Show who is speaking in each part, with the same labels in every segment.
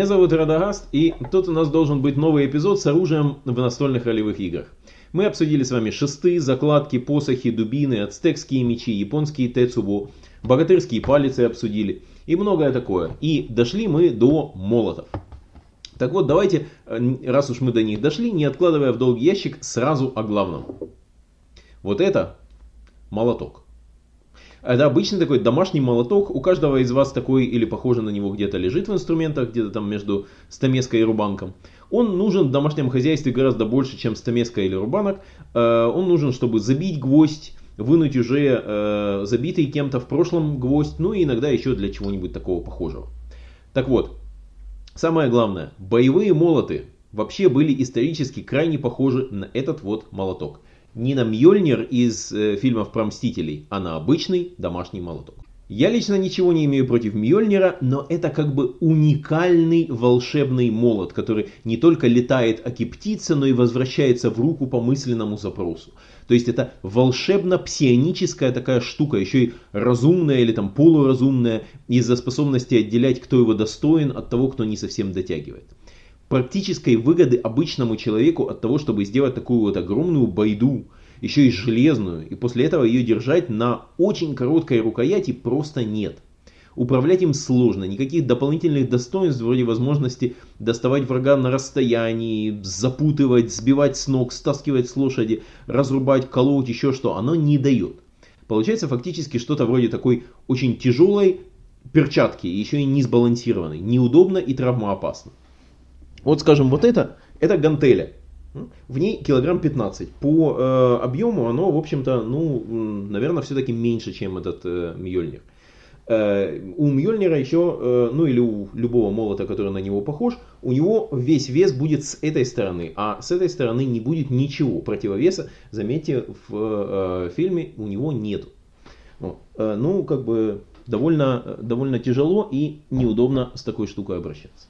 Speaker 1: Меня зовут Радагаст, и тут у нас должен быть новый эпизод с оружием в настольных ролевых играх. Мы обсудили с вами шесты, закладки, посохи, дубины, ацтекские мечи, японские тецубу, богатырские палицы обсудили и многое такое. И дошли мы до молотов. Так вот, давайте, э, раз уж мы до них дошли, не откладывая в долгий ящик, сразу о главном. Вот это молоток. Это обычный такой домашний молоток. У каждого из вас такой или похоже на него где-то лежит в инструментах, где-то там между стамеской и рубанком. Он нужен в домашнем хозяйстве гораздо больше, чем стамеска или рубанок. Э, он нужен, чтобы забить гвоздь, вынуть уже э, забитый кем-то в прошлом гвоздь, ну и иногда еще для чего-нибудь такого похожего. Так вот, самое главное, боевые молоты вообще были исторически крайне похожи на этот вот молоток не на Мьёльнир из э, фильмов про Мстителей, на обычный домашний молоток. Я лично ничего не имею против Мьёльнира, но это как бы уникальный волшебный молот, который не только летает аки птица, но и возвращается в руку по мысленному запросу. То есть это волшебно-псионическая такая штука, еще и разумная или там полуразумная, из-за способности отделять, кто его достоин от того, кто не совсем дотягивает практической выгоды обычному человеку от того, чтобы сделать такую вот огромную байду, еще и железную, и после этого ее держать на очень короткой рукояти просто нет. Управлять им сложно, никаких дополнительных достоинств вроде возможности доставать врага на расстоянии, запутывать, сбивать с ног, стаскивать с лошади, разрубать, колоть, еще что, оно не дает. Получается фактически что-то вроде такой очень тяжелой перчатки, еще и не сбалансированной, неудобно и травмоопасно. Вот скажем, вот это, это гантеля. В ней килограмм 15. По э, объему оно, в общем-то, ну, наверное, все-таки меньше, чем этот э, Мьёльнир. Э, у Мьёльнира еще, э, ну или у любого молота, который на него похож, у него весь вес будет с этой стороны, а с этой стороны не будет ничего. Противовеса, заметьте, в э, фильме у него нет. Вот. Э, ну, как бы довольно, довольно тяжело и неудобно с такой штукой обращаться.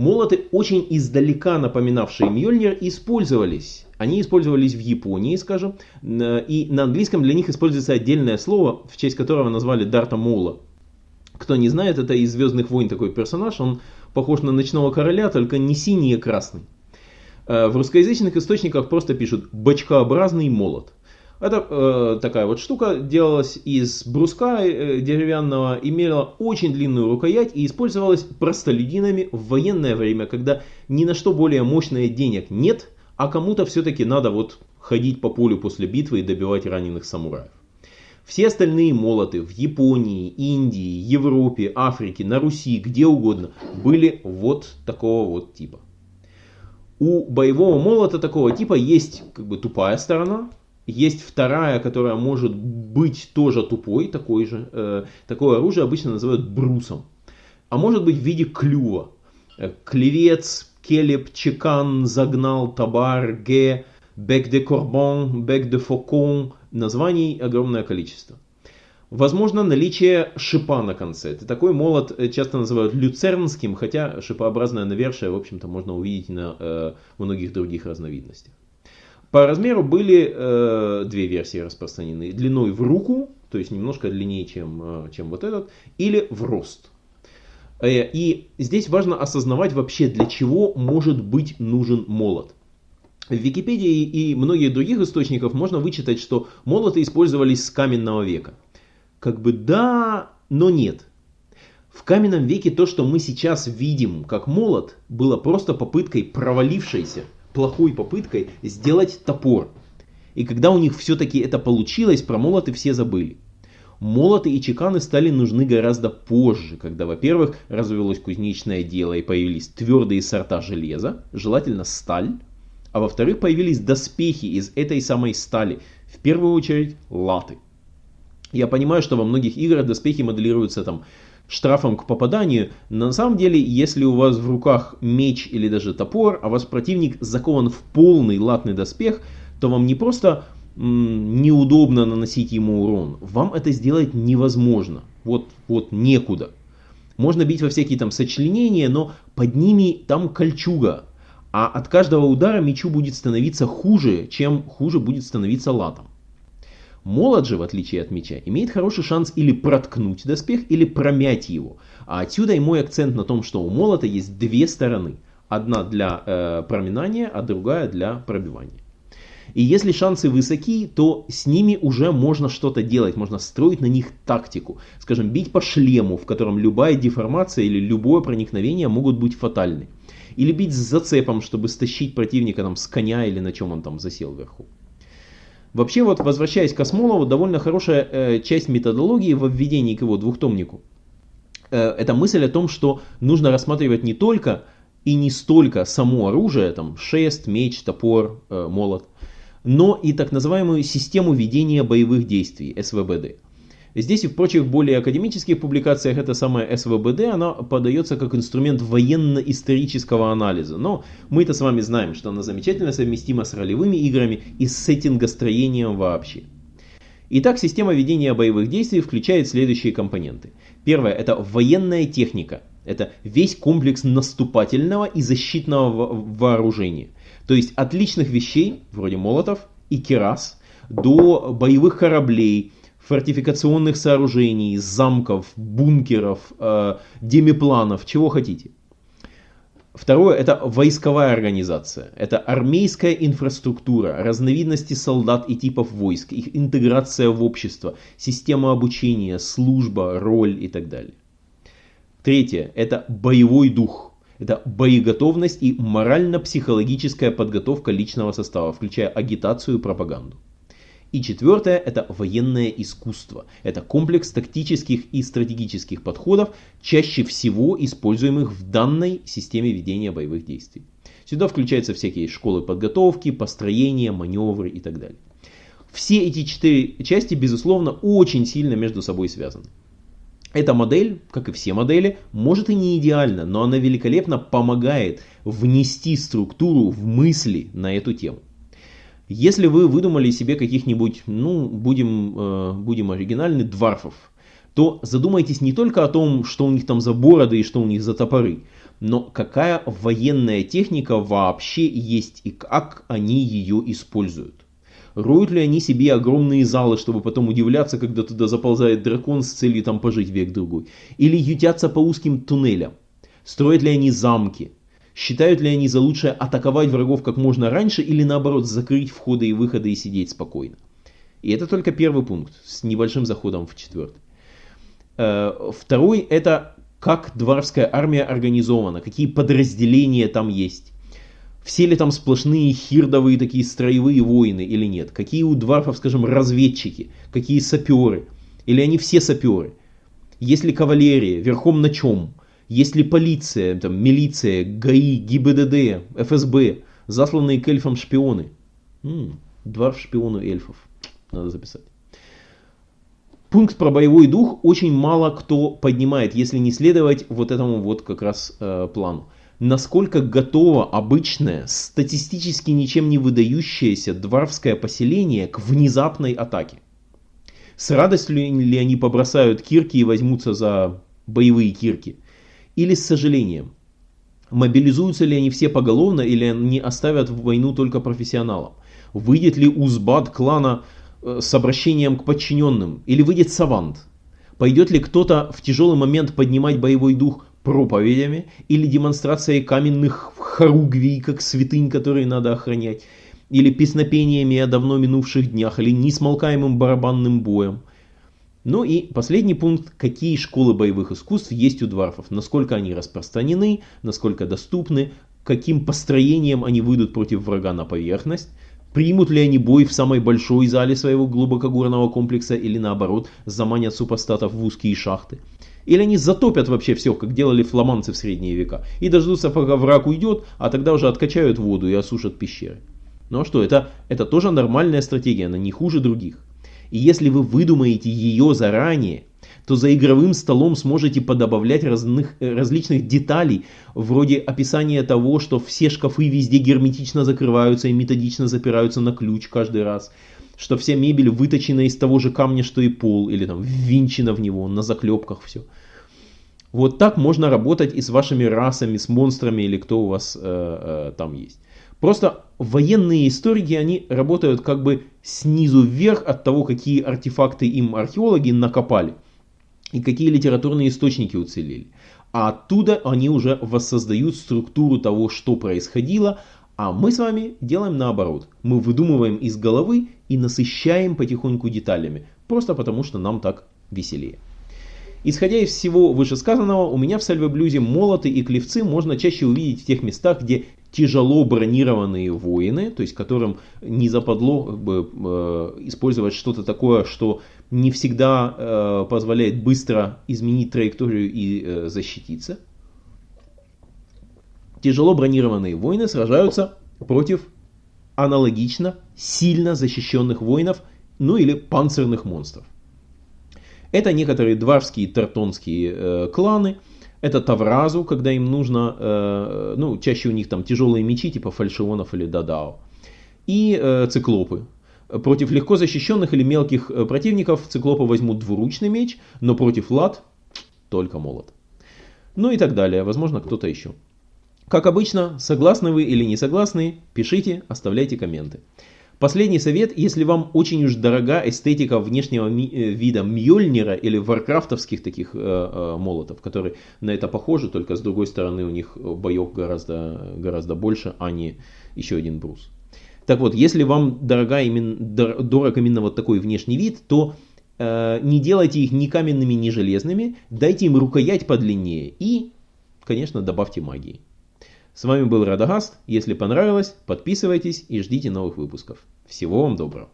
Speaker 1: Молоты, очень издалека напоминавшие Мьёльнир, использовались. Они использовались в Японии, скажем, и на английском для них используется отдельное слово, в честь которого назвали Дарта Моула. Кто не знает, это из Звездных войн такой персонаж, он похож на Ночного Короля, только не синий, а красный. Э, в русскоязычных источниках просто пишут «бочкообразный молот». Это э, такая вот штука делалась из бруска э, деревянного, имела очень длинную рукоять и использовалась простолюдинами в военное время, когда ни на что более мощное денег нет, а кому-то все-таки надо вот ходить по полю после битвы и добивать раненых самураев. Все остальные молоты в Японии, Индии, Европе, Африке, на Руси, где угодно, были вот такого вот типа. У боевого молота такого типа есть как бы тупая сторона, есть вторая, которая может быть тоже тупой, такой же. Э, такое оружие обычно называют брусом. А может быть в виде клюва. Э, клевец, келеп, чекан, загнал, табар, ге, бек де корбон, бек де фокон. Названий огромное количество. Возможно наличие шипа на конце. Это такой молот э, часто называют люцернским, хотя шипообразное навершие, в общем-то, можно увидеть на э, многих других разновидностях. По размеру были э, две версии распространены. Длиной в руку, то есть немножко длиннее, чем, э, чем вот этот, или в рост. Э, и здесь важно осознавать вообще, для чего может быть нужен молот. В Википедии и многих других источниках можно вычитать, что молоты использовались с каменного века. Как бы да, но нет. В каменном веке то, что мы сейчас видим как молот, было просто попыткой провалившейся плохой попыткой сделать топор. И когда у них все-таки это получилось, про молоты все забыли. Молоты и чеканы стали нужны гораздо позже, когда, во-первых, развелось кузнечное дело и появились твердые сорта железа, желательно сталь, а во-вторых, появились доспехи из этой самой стали, в первую очередь латы. Я понимаю, что во многих играх доспехи моделируются там штрафом к попаданию. Но на самом деле, если у вас в руках меч или даже топор, а ваш противник закован в полный латный доспех, то вам не просто неудобно наносить ему урон, вам это сделать невозможно. Вот, вот некуда. Можно бить во всякие там сочленения, но под ними там кольчуга. А от каждого удара мечу будет становиться хуже, чем хуже будет становиться латом. Молот же, в отличие от меча, имеет хороший шанс или проткнуть доспех, или промять его. А отсюда и мой акцент на том, что у молота есть две стороны. Одна для э, проминания, а другая для пробивания. И если шансы высоки, то с ними уже можно что-то делать, можно строить на них тактику. Скажем, бить по шлему, в котором любая деформация или любое проникновение могут быть фатальны. Или бить с зацепом, чтобы стащить противника там, с коня или на чем он там засел вверху. Вообще, вот возвращаясь к Осмолову, довольно хорошая э, часть методологии в введении к его двухтомнику. Э, это мысль о том, что нужно рассматривать не только и не столько само оружие, там шест, меч, топор, э, молот, но и так называемую систему ведения боевых действий, СВБД. Здесь и в прочих более академических публикациях эта самая СВБД, она подается как инструмент военно-исторического анализа. Но мы-то с вами знаем, что она замечательно совместима с ролевыми играми и с сеттингостроением вообще. Итак, система ведения боевых действий включает следующие компоненты. Первое – это военная техника. Это весь комплекс наступательного и защитного вооружения. То есть от личных вещей, вроде молотов и керас, до боевых кораблей, фортификационных сооружений, замков, бункеров, э, демипланов, чего хотите. Второе – это войсковая организация. Это армейская инфраструктура, разновидности солдат и типов войск, их интеграция в общество, система обучения, служба, роль и так далее. Третье – это боевой дух. Это боеготовность и морально-психологическая подготовка личного состава, включая агитацию и пропаганду. И четвертое – это военное искусство. Это комплекс тактических и стратегических подходов, чаще всего используемых в данной системе ведения боевых действий. Сюда включаются всякие школы подготовки, построения, маневры и так далее. Все эти четыре части, безусловно, очень сильно между собой связаны. Эта модель, как и все модели, может и не идеальна, но она великолепно помогает внести структуру в мысли на эту тему. Если вы выдумали себе каких-нибудь, ну, будем, э, будем оригинальны, дварфов, то задумайтесь не только о том, что у них там за бороды и что у них за топоры, но какая военная техника вообще есть и как они ее используют. Роют ли они себе огромные залы, чтобы потом удивляться, когда туда заползает дракон с целью там пожить век-другой? Или ютятся по узким туннелям? Строят ли они замки? Считают ли они за лучшее атаковать врагов как можно раньше или наоборот закрыть входы и выходы и сидеть спокойно? И это только первый пункт с небольшим заходом в четвертый. Э, второй это как дворская армия организована, какие подразделения там есть. Все ли там сплошные хирдовые такие строевые воины или нет? Какие у дварфов, скажем, разведчики? Какие саперы? Или они все саперы? Есть ли кавалерия? Верхом на чем? Есть ли полиция, там, милиция, ГАИ, ГИБДД, ФСБ, засланные к эльфам шпионы? М-м, дварф шпиону эльфов. Надо записать. Пункт про боевой дух очень мало кто поднимает, если не следовать вот этому вот как раз э, плану насколько готово обычное, статистически ничем не выдающееся дворфское поселение к внезапной атаке. С радостью ли они побросают кирки и возьмутся за боевые кирки? Или с сожалением? Мобилизуются ли они все поголовно или они оставят войну только профессионалам? Выйдет ли узбат клана э, с обращением к подчиненным? Или выйдет савант? Пойдет ли кто-то в тяжелый момент поднимать боевой дух проповедями или демонстрацией каменных хоругвий, как святынь, которые надо охранять, или песнопениями о давно минувших днях, или несмолкаемым барабанным боем. Ну и последний пункт, какие школы боевых искусств есть у дварфов, насколько они распространены, насколько доступны, каким построением они выйдут против врага на поверхность, примут ли они бой в самой большой зале своего глубокогорного комплекса или наоборот заманят супостатов в узкие шахты. Или они затопят вообще все, как делали фламандцы в средние века, и дождутся, пока враг уйдет, а тогда уже откачают воду и осушат пещеры. Ну а что, это, это тоже нормальная стратегия, она не хуже других. И если вы выдумаете ее заранее, то за игровым столом сможете подобавлять разных, различных деталей, вроде описания того, что все шкафы везде герметично закрываются и методично запираются на ключ каждый раз, что вся мебель выточена из того же камня, что и пол, или там ввинчена в него, на заклепках все. Вот так можно работать и с вашими расами, с монстрами или кто у вас э, э, там есть. Просто военные историки, они работают как бы снизу вверх от того, какие артефакты им археологи накопали и какие литературные источники уцелели. А оттуда они уже воссоздают структуру того, что происходило, а мы с вами делаем наоборот. Мы выдумываем из головы и насыщаем потихоньку деталями, просто потому что нам так веселее. Исходя из всего вышесказанного, у меня в сальве-блюзе молоты и клевцы можно чаще увидеть в тех местах, где тяжело бронированные воины, то есть которым не западло как бы, э, использовать что-то такое, что не всегда э, позволяет быстро изменить траекторию и э, защититься. Тяжело бронированные воины сражаются против аналогично сильно защищенных воинов, ну или панцирных монстров. Это некоторые дварские тартонские э, кланы. Это Тавразу, когда им нужно, э, ну, чаще у них там тяжелые мечи, типа фальшионов или дадао. И э, циклопы. Против легко защищенных или мелких э, противников циклопы возьмут двуручный меч, но против лат только молот. Ну и так далее, возможно кто-то еще. Как обычно, согласны вы или не согласны, пишите, оставляйте комменты. Последний совет, если вам очень уж дорога эстетика внешнего ми- э, вида Мьёльнира или варкрафтовских таких э, э, молотов, которые на это похожи, только с другой стороны у них боев гораздо, гораздо больше, а не еще один брус. Так вот, если вам дорога именно, дорог именно вот такой внешний вид, то э, не делайте их ни каменными, ни железными, дайте им рукоять подлиннее и, конечно, добавьте магии. С вами был Радагаст. Если понравилось, подписывайтесь и ждите новых выпусков. Всего вам доброго.